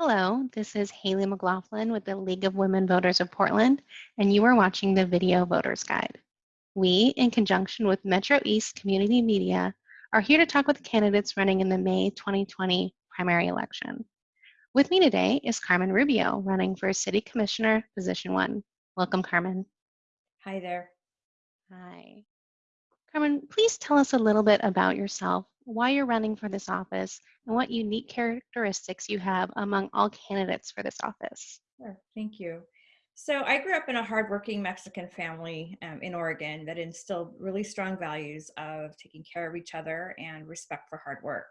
Hello, this is Haley McLaughlin with the League of Women Voters of Portland, and you are watching the Video Voters Guide. We, in conjunction with Metro East Community Media, are here to talk with candidates running in the May 2020 primary election. With me today is Carmen Rubio, running for City Commissioner, Position 1. Welcome, Carmen. Hi there. Hi. Carmen, please tell us a little bit about yourself, why you're running for this office, and what unique characteristics you have among all candidates for this office. Sure, thank you. So I grew up in a hardworking Mexican family um, in Oregon that instilled really strong values of taking care of each other and respect for hard work.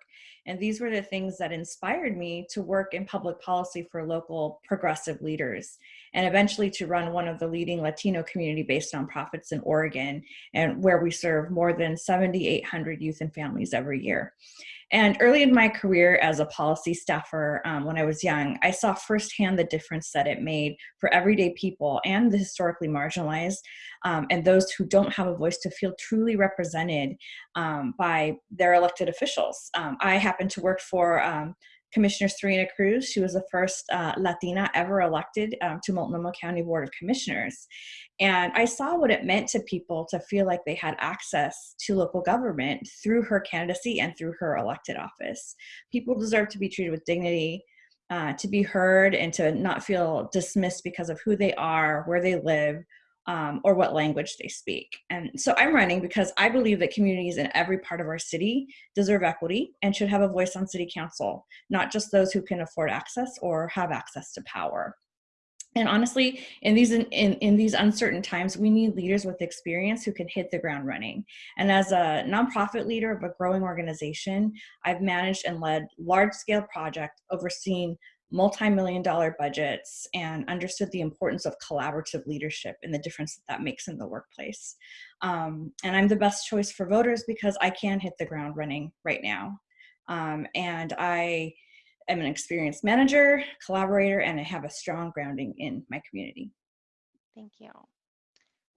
And these were the things that inspired me to work in public policy for local progressive leaders and eventually to run one of the leading Latino community-based nonprofits in Oregon and where we serve more than 7,800 youth and families every year. And early in my career as a policy staffer, um, when I was young, I saw firsthand the difference that it made for everyday people and the historically marginalized um, and those who don't have a voice to feel truly represented um, by their elected officials. Um, I happen to work for um, Commissioner Serena Cruz. She was the first uh, Latina ever elected um, to Multnomah County Board of Commissioners. And I saw what it meant to people to feel like they had access to local government through her candidacy and through her elected office. People deserve to be treated with dignity, uh, to be heard, and to not feel dismissed because of who they are, where they live, um, or what language they speak. And so I'm running because I believe that communities in every part of our city deserve equity and should have a voice on city council, not just those who can afford access or have access to power. And honestly, in these in, in, these uncertain times, we need leaders with experience who can hit the ground running. And as a nonprofit leader of a growing organization, I've managed and led large-scale projects, overseeing multi-million dollar budgets, and understood the importance of collaborative leadership and the difference that that makes in the workplace. Um, and I'm the best choice for voters because I can hit the ground running right now. Um, and I I'm an experienced manager, collaborator, and I have a strong grounding in my community. Thank you.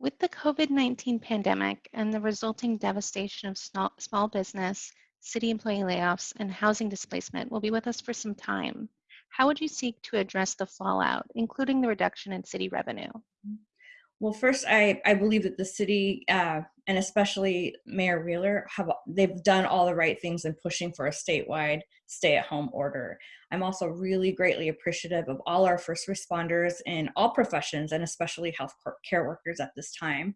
With the COVID-19 pandemic and the resulting devastation of small business, city employee layoffs, and housing displacement will be with us for some time. How would you seek to address the fallout, including the reduction in city revenue? Well, first, I, I believe that the city uh, and especially Mayor Wheeler have they've done all the right things in pushing for a statewide stay-at-home order. I'm also really greatly appreciative of all our first responders in all professions and especially health care workers at this time.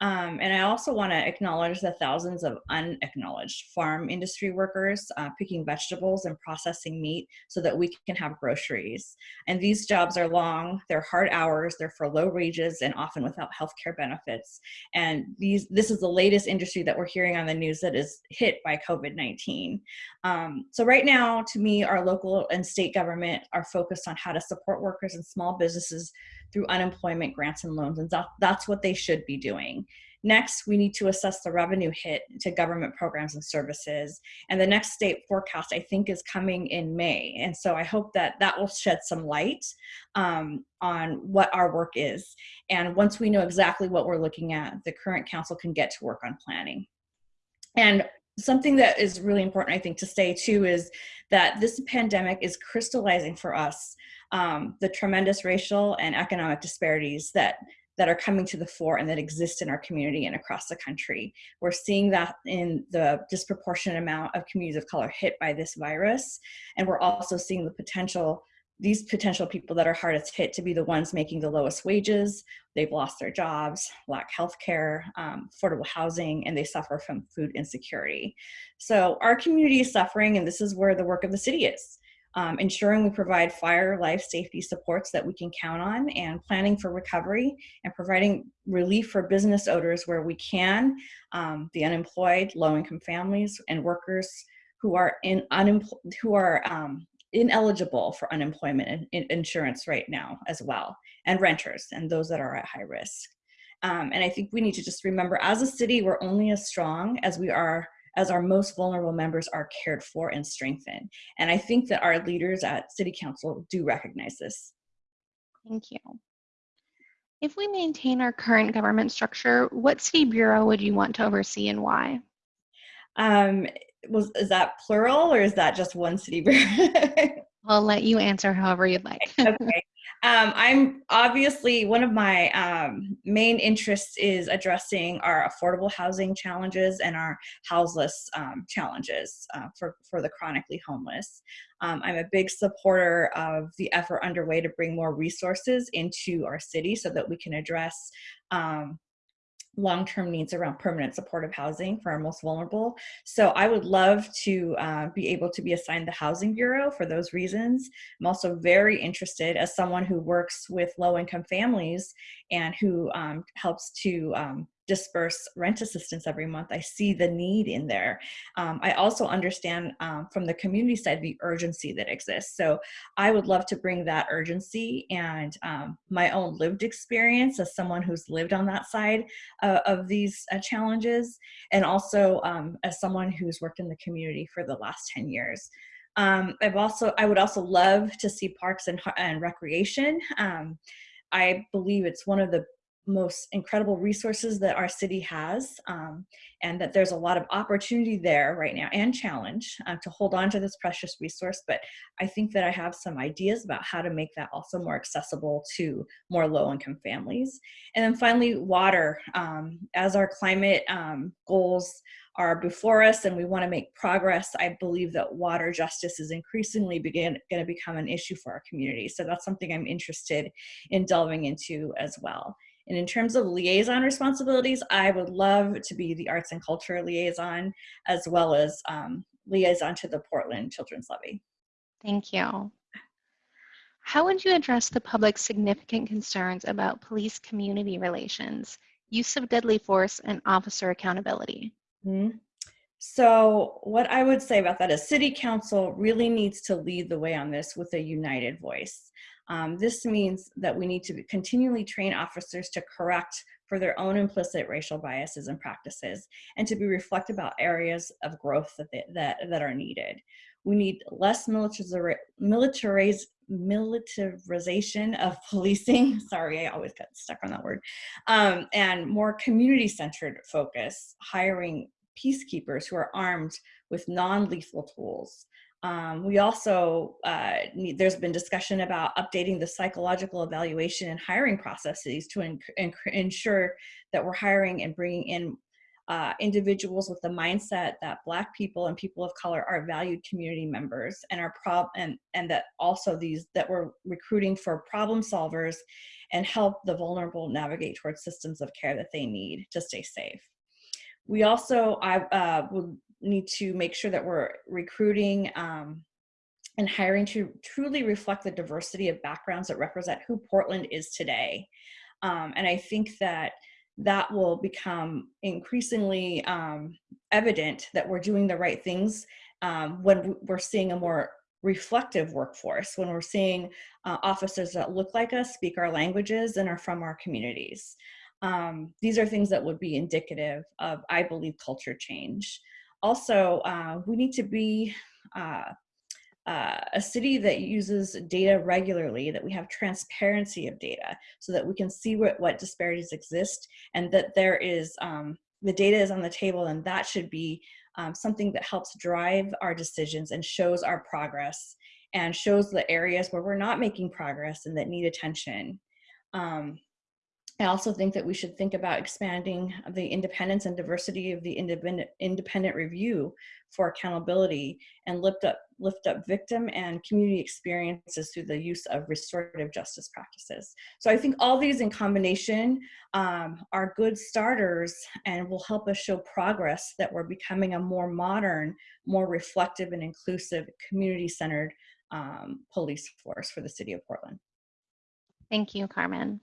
Um, and I also want to acknowledge the thousands of unacknowledged farm industry workers uh, picking vegetables and processing meat so that we can have groceries. And these jobs are long, they're hard hours, they're for low wages and often without health care benefits. And these this is the latest industry that we're hearing on the news that is hit by COVID-19. Um, so right now, to me, our local and state government are focused on how to support workers and small businesses through unemployment grants and loans, and that's what they should be doing. Next, we need to assess the revenue hit to government programs and services. And the next state forecast, I think, is coming in May. And so I hope that that will shed some light um, on what our work is. And once we know exactly what we're looking at, the current council can get to work on planning. And something that is really important, I think, to say too is that this pandemic is crystallizing for us um, the tremendous racial and economic disparities that that are coming to the fore and that exist in our community and across the country. We're seeing that in the disproportionate amount of communities of color hit by this virus. And we're also seeing the potential, these potential people that are hardest hit to be the ones making the lowest wages. They've lost their jobs, lack health care, um, affordable housing, and they suffer from food insecurity. So our community is suffering and this is where the work of the city is um, ensuring we provide fire life safety supports that we can count on and planning for recovery and providing relief for business owners where we can, um, the unemployed, low-income families and workers who are in who are um, ineligible for unemployment insurance right now as well, and renters and those that are at high risk. Um, and I think we need to just remember as a city, we're only as strong as we are as our most vulnerable members are cared for and strengthened. And I think that our leaders at City Council do recognize this. Thank you. If we maintain our current government structure, what city bureau would you want to oversee and why? Um, was is that plural or is that just one city bureau? I'll let you answer however you'd like. okay. Um, I'm obviously one of my um, main interests is addressing our affordable housing challenges and our houseless um, challenges uh, for, for the chronically homeless. Um, I'm a big supporter of the effort underway to bring more resources into our city so that we can address um, long-term needs around permanent supportive housing for our most vulnerable. So I would love to uh, be able to be assigned the Housing Bureau for those reasons. I'm also very interested as someone who works with low-income families and who um, helps to um, disperse rent assistance every month. I see the need in there. Um, I also understand um, from the community side the urgency that exists. So I would love to bring that urgency and um, my own lived experience as someone who's lived on that side uh, of these uh, challenges, and also um, as someone who's worked in the community for the last 10 years. Um, I've also, I would also love to see parks and, and recreation. I believe it's one of the most incredible resources that our city has um, and that there's a lot of opportunity there right now and challenge uh, to hold on to this precious resource but i think that i have some ideas about how to make that also more accessible to more low-income families. And then finally water um, as our climate um, goals are before us and we want to make progress i believe that water justice is increasingly begin going to become an issue for our community so that's something i'm interested in delving into as well and in terms of liaison responsibilities, I would love to be the arts and culture liaison as well as um, liaison to the Portland Children's Levy. Thank you. How would you address the public's significant concerns about police community relations, use of deadly force, and officer accountability? Mm -hmm. So what I would say about that is city council really needs to lead the way on this with a united voice. Um, this means that we need to continually train officers to correct for their own implicit racial biases and practices and to be reflective about areas of growth that, they, that, that are needed. We need less militariz militarization of policing. Sorry, I always get stuck on that word. Um, and more community-centered focus, hiring peacekeepers who are armed with non-lethal tools. Um, we also, uh, need, there's been discussion about updating the psychological evaluation and hiring processes to ensure that we're hiring and bringing in uh, individuals with the mindset that Black people and people of color are valued community members and are prob and and that also these that we're recruiting for problem solvers and help the vulnerable navigate towards systems of care that they need to stay safe. We also I uh, would need to make sure that we're recruiting um, and hiring to truly reflect the diversity of backgrounds that represent who Portland is today. Um, and I think that that will become increasingly um, evident that we're doing the right things um, when we're seeing a more reflective workforce, when we're seeing uh, officers that look like us, speak our languages, and are from our communities. Um, these are things that would be indicative of, I believe, culture change. Also, uh, we need to be uh, uh, a city that uses data regularly, that we have transparency of data so that we can see what, what disparities exist and that there is, um, the data is on the table and that should be um, something that helps drive our decisions and shows our progress and shows the areas where we're not making progress and that need attention. Um, I also think that we should think about expanding the independence and diversity of the independent, independent review for accountability and lift up, lift up victim and community experiences through the use of restorative justice practices. So I think all these in combination um, are good starters and will help us show progress that we're becoming a more modern, more reflective and inclusive community-centered um, police force for the city of Portland. Thank you, Carmen.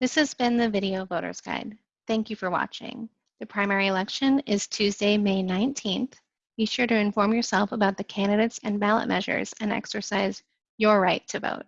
This has been the Video Voters Guide. Thank you for watching. The primary election is Tuesday, May 19th. Be sure to inform yourself about the candidates and ballot measures and exercise your right to vote.